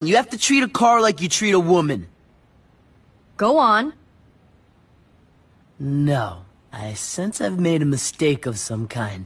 You have to treat a car like you treat a woman. Go on. No. I sense I've made a mistake of some kind.